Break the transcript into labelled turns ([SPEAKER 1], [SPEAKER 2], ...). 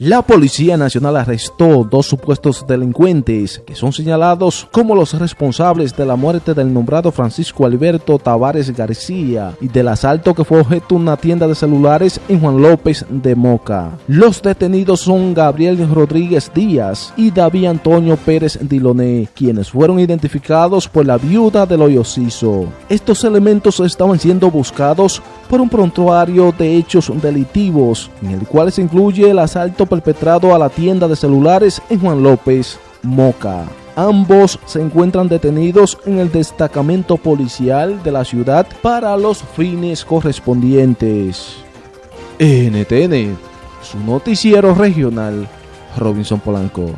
[SPEAKER 1] La Policía Nacional arrestó dos supuestos delincuentes que son señalados como los responsables de la muerte del nombrado Francisco Alberto Tavares García y del asalto que fue objeto de una tienda de celulares en Juan López de Moca. Los detenidos son Gabriel Rodríguez Díaz y David Antonio Pérez Diloné, quienes fueron identificados por la viuda del hoyociso. Estos elementos estaban siendo buscados por un prontuario de hechos delictivos, en el cual se incluye el asalto perpetrado a la tienda de celulares en Juan López, Moca. Ambos se encuentran detenidos en el destacamento policial de la ciudad para los fines correspondientes. NTN, su noticiero regional, Robinson Polanco.